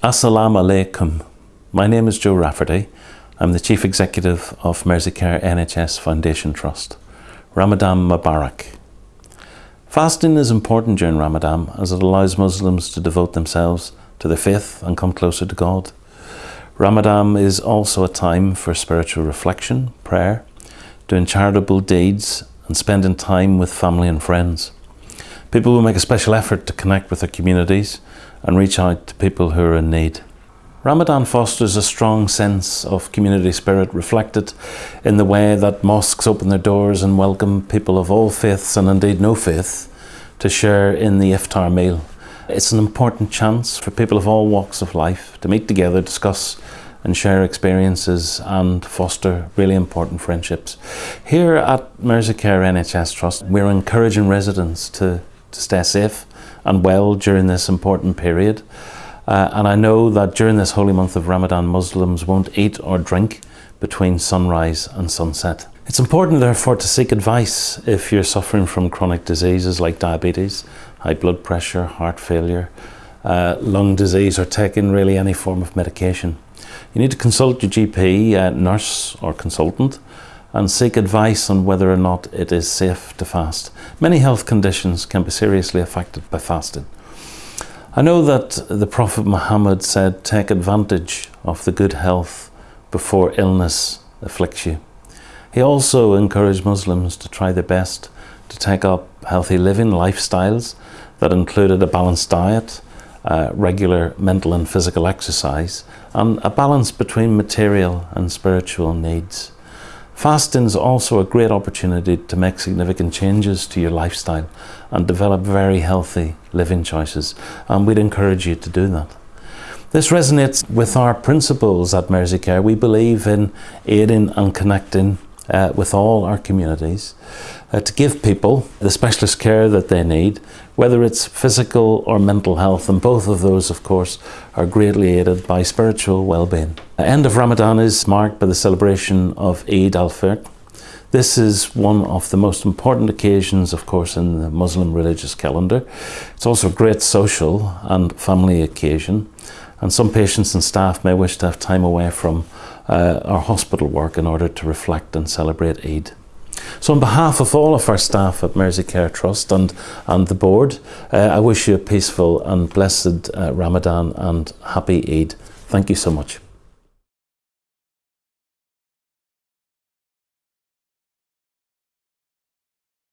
Assalamu alaikum. My name is Joe Rafferty. I'm the Chief Executive of Merseycare NHS Foundation Trust. Ramadan Mubarak. Fasting is important during Ramadan as it allows Muslims to devote themselves to their faith and come closer to God. Ramadan is also a time for spiritual reflection, prayer, doing charitable deeds and spending time with family and friends. People will make a special effort to connect with their communities and reach out to people who are in need. Ramadan fosters a strong sense of community spirit reflected in the way that mosques open their doors and welcome people of all faiths and indeed no faith to share in the iftar meal. It's an important chance for people of all walks of life to meet together, discuss and share experiences and foster really important friendships. Here at Merseycare NHS Trust, we're encouraging residents to to stay safe and well during this important period. Uh, and I know that during this holy month of Ramadan, Muslims won't eat or drink between sunrise and sunset. It's important therefore to seek advice if you're suffering from chronic diseases like diabetes, high blood pressure, heart failure, uh, lung disease or taking really any form of medication. You need to consult your GP, uh, nurse or consultant and seek advice on whether or not it is safe to fast. Many health conditions can be seriously affected by fasting. I know that the Prophet Muhammad said, take advantage of the good health before illness afflicts you. He also encouraged Muslims to try their best to take up healthy living lifestyles that included a balanced diet, uh, regular mental and physical exercise, and a balance between material and spiritual needs. Fasting is also a great opportunity to make significant changes to your lifestyle and develop very healthy living choices and we'd encourage you to do that. This resonates with our principles at Merseycare. We believe in aiding and connecting uh, with all our communities uh, to give people the specialist care that they need, whether it's physical or mental health, and both of those, of course, are greatly aided by spiritual well-being. The end of Ramadan is marked by the celebration of Eid al-Fitr. This is one of the most important occasions, of course, in the Muslim religious calendar. It's also a great social and family occasion, and some patients and staff may wish to have time away from uh, our hospital work in order to reflect and celebrate Eid. So on behalf of all of our staff at Merseycare Trust and, and the board, uh, I wish you a peaceful and blessed uh, Ramadan and happy Eid. Thank you so much.